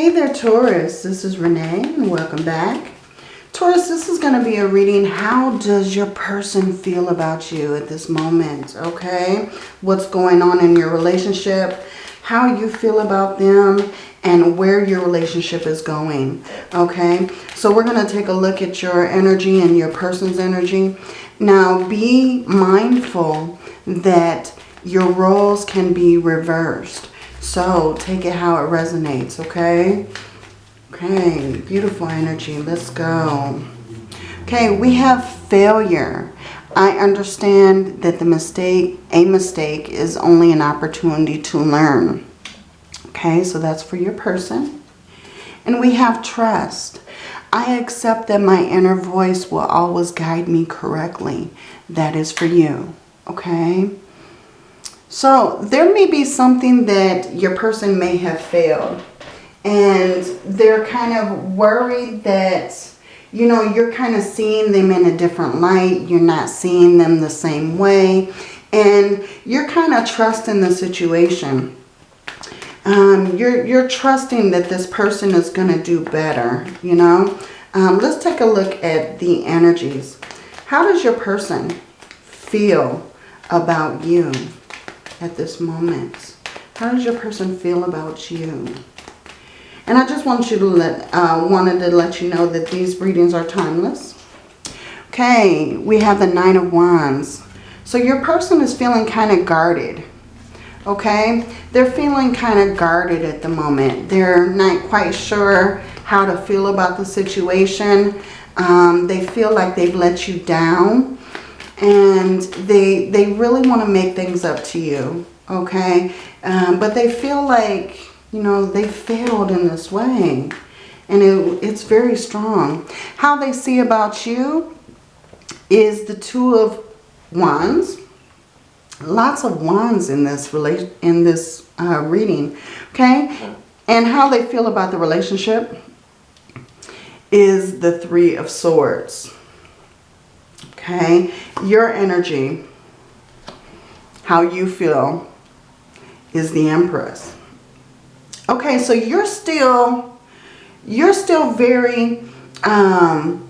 Hey there, Taurus. This is Renee, welcome back. Taurus, this is going to be a reading. How does your person feel about you at this moment? Okay? What's going on in your relationship? How you feel about them? And where your relationship is going. Okay? So we're going to take a look at your energy and your person's energy. Now, be mindful that your roles can be reversed. So take it how it resonates, okay? Okay, beautiful energy. Let's go. Okay, we have failure. I understand that the mistake, a mistake, is only an opportunity to learn. Okay, so that's for your person. And we have trust. I accept that my inner voice will always guide me correctly. That is for you. Okay. So there may be something that your person may have failed. And they're kind of worried that, you know, you're kind of seeing them in a different light. You're not seeing them the same way. And you're kind of trusting the situation. Um, you're, you're trusting that this person is going to do better, you know. Um, let's take a look at the energies. How does your person feel about you? At this moment? How does your person feel about you? And I just want you to let, uh, wanted to let you know that these readings are timeless. Okay, we have the Nine of Wands. So your person is feeling kind of guarded. Okay, they're feeling kind of guarded at the moment. They're not quite sure how to feel about the situation. Um, they feel like they've let you down and they they really want to make things up to you okay? Um, but they feel like you know they failed in this way. And it, it's very strong. How they see about you is the two of wands. Lots of wands in this relation in this uh, reading okay? And how they feel about the relationship is the three of swords Okay, your energy, how you feel is the Empress. Okay, so you're still, you're still very um,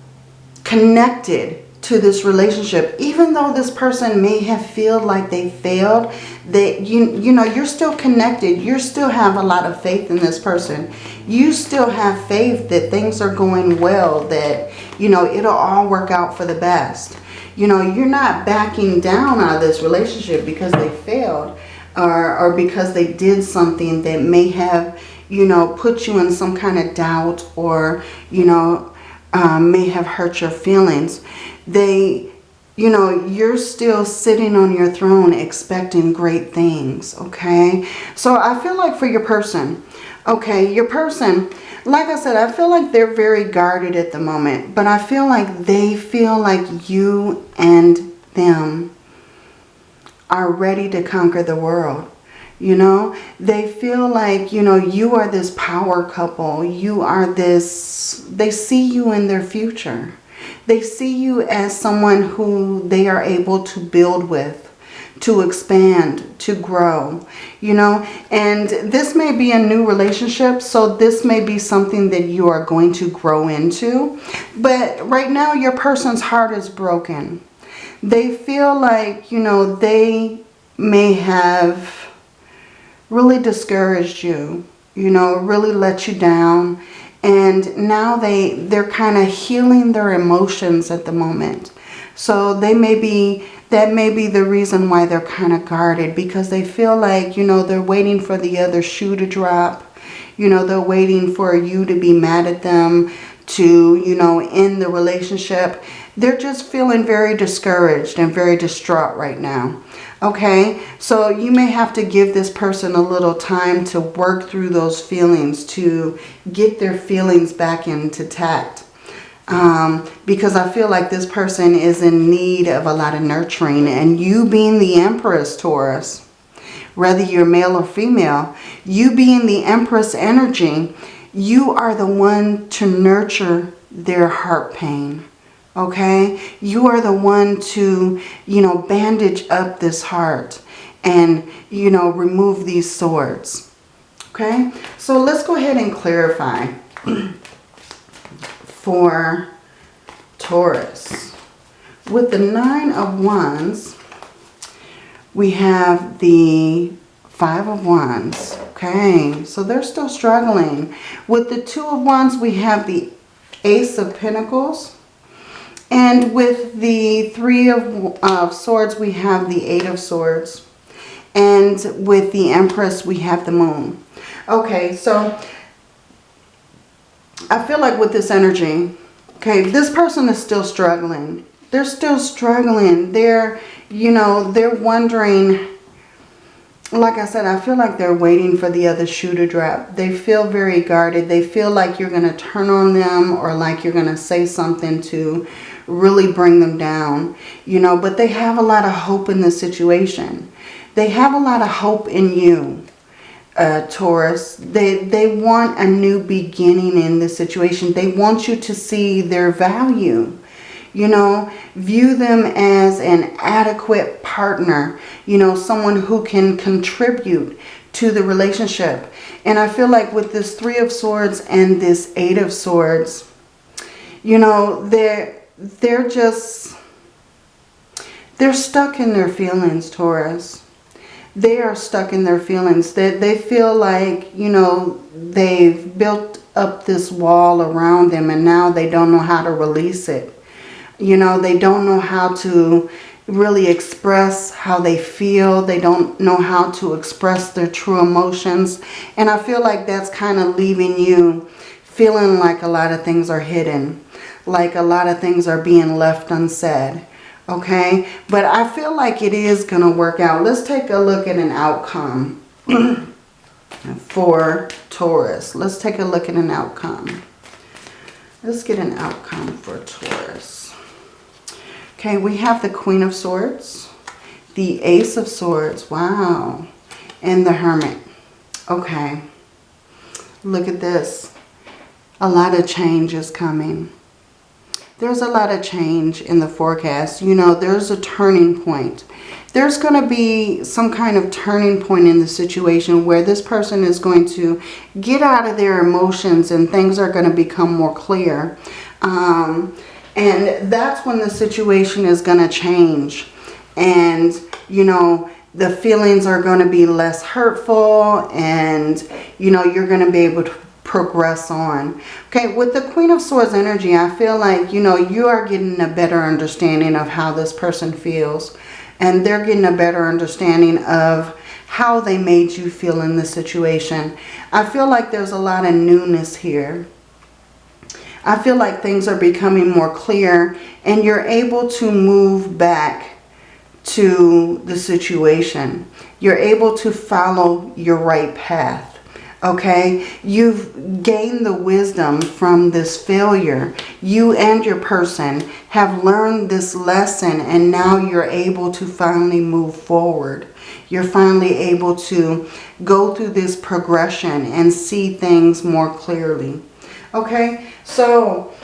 connected to this relationship. Even though this person may have feel like they failed, that you, you know, you're still connected. You still have a lot of faith in this person. You still have faith that things are going well, that, you know, it'll all work out for the best. You know, you're not backing down out of this relationship because they failed or, or because they did something that may have, you know, put you in some kind of doubt or, you know, um, may have hurt your feelings. They, you know, you're still sitting on your throne expecting great things, okay? So I feel like for your person, okay, your person, like I said, I feel like they're very guarded at the moment. But I feel like they feel like you and them are ready to conquer the world. You know, they feel like, you know, you are this power couple. You are this, they see you in their future. They see you as someone who they are able to build with to expand, to grow, you know. And this may be a new relationship, so this may be something that you are going to grow into. But right now, your person's heart is broken. They feel like, you know, they may have really discouraged you, you know, really let you down. And now they, they're kind of healing their emotions at the moment. So they may be that may be the reason why they're kind of guarded because they feel like, you know, they're waiting for the other shoe to drop. You know, they're waiting for you to be mad at them to, you know, end the relationship. They're just feeling very discouraged and very distraught right now. Okay, so you may have to give this person a little time to work through those feelings, to get their feelings back into tact um, because I feel like this person is in need of a lot of nurturing. And you being the Empress, Taurus, whether you're male or female, you being the Empress energy, you are the one to nurture their heart pain. Okay? You are the one to, you know, bandage up this heart and, you know, remove these swords. Okay, so let's go ahead and clarify for Taurus. With the Nine of Wands, we have the Five of Wands. Okay, so they're still struggling. With the Two of Wands, we have the Ace of Pentacles. And with the Three of uh, Swords, we have the Eight of Swords. And with the Empress, we have the Moon. Okay, so I feel like with this energy, okay, this person is still struggling. They're still struggling. They're, you know, they're wondering, like I said, I feel like they're waiting for the other shoe to drop. They feel very guarded. They feel like you're going to turn on them or like you're going to say something to really bring them down, you know, but they have a lot of hope in the situation. They have a lot of hope in you uh, Taurus. They, they want a new beginning in this situation. They want you to see their value. You know, view them as an adequate partner. You know, someone who can contribute to the relationship. And I feel like with this Three of Swords and this Eight of Swords, you know, they're, they're just, they're stuck in their feelings, Taurus they are stuck in their feelings. They, they feel like, you know, they've built up this wall around them and now they don't know how to release it. You know, they don't know how to really express how they feel. They don't know how to express their true emotions. And I feel like that's kind of leaving you feeling like a lot of things are hidden. Like a lot of things are being left unsaid okay? But I feel like it is going to work out. Let's take a look at an outcome for Taurus. Let's take a look at an outcome. Let's get an outcome for Taurus. Okay, we have the Queen of Swords, the Ace of Swords, wow, and the Hermit. Okay, look at this. A lot of change is coming there's a lot of change in the forecast. You know, there's a turning point. There's going to be some kind of turning point in the situation where this person is going to get out of their emotions and things are going to become more clear. Um, and that's when the situation is going to change. And, you know, the feelings are going to be less hurtful and, you know, you're going to be able to progress on. Okay, with the Queen of Swords energy, I feel like, you know, you are getting a better understanding of how this person feels. And they're getting a better understanding of how they made you feel in the situation. I feel like there's a lot of newness here. I feel like things are becoming more clear and you're able to move back to the situation. You're able to follow your right path okay? You've gained the wisdom from this failure. You and your person have learned this lesson and now you're able to finally move forward. You're finally able to go through this progression and see things more clearly. Okay, so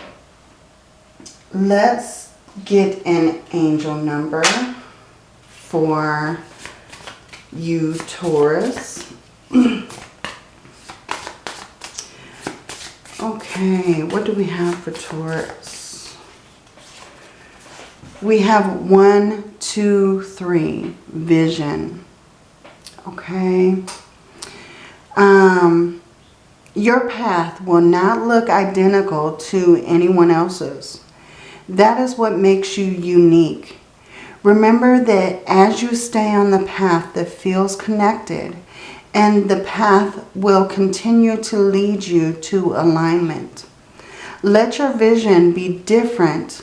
let's get an angel number for you, Taurus. Okay, what do we have for Taurus? We have one, two, three, vision. Okay. Um, your path will not look identical to anyone else's. That is what makes you unique. Remember that as you stay on the path that feels connected, and the path will continue to lead you to alignment. Let your vision be different,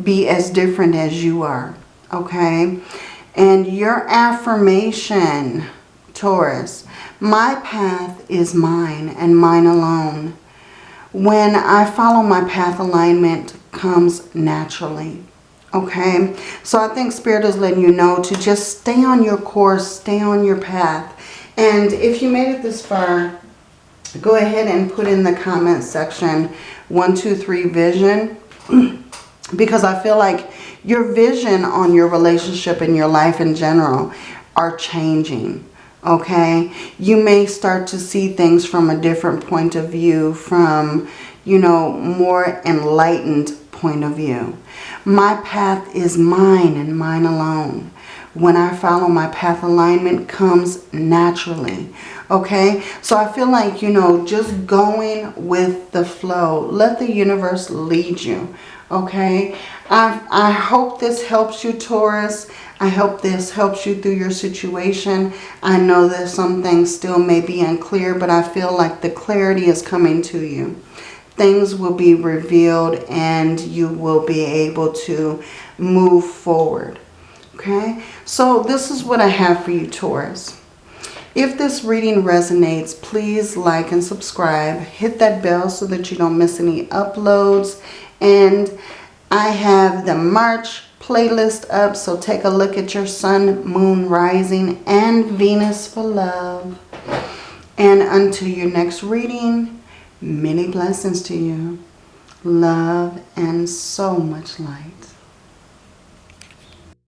be as different as you are, okay? And your affirmation, Taurus, my path is mine and mine alone. When I follow my path, alignment comes naturally. Okay, so I think Spirit is letting you know to just stay on your course, stay on your path. And if you made it this far, go ahead and put in the comment section 123 vision because I feel like your vision on your relationship and your life in general are changing. Okay? You may start to see things from a different point of view, from, you know, more enlightened point of view. My path is mine and mine alone. When I follow my path, alignment comes naturally. Okay, so I feel like, you know, just going with the flow. Let the universe lead you. Okay, I, I hope this helps you, Taurus. I hope this helps you through your situation. I know that some things still may be unclear, but I feel like the clarity is coming to you things will be revealed and you will be able to move forward. Okay, so this is what I have for you, Taurus. If this reading resonates, please like and subscribe. Hit that bell so that you don't miss any uploads. And I have the March playlist up, so take a look at your sun, moon, rising, and Venus for love. And until your next reading, Many blessings to you. Love and so much light.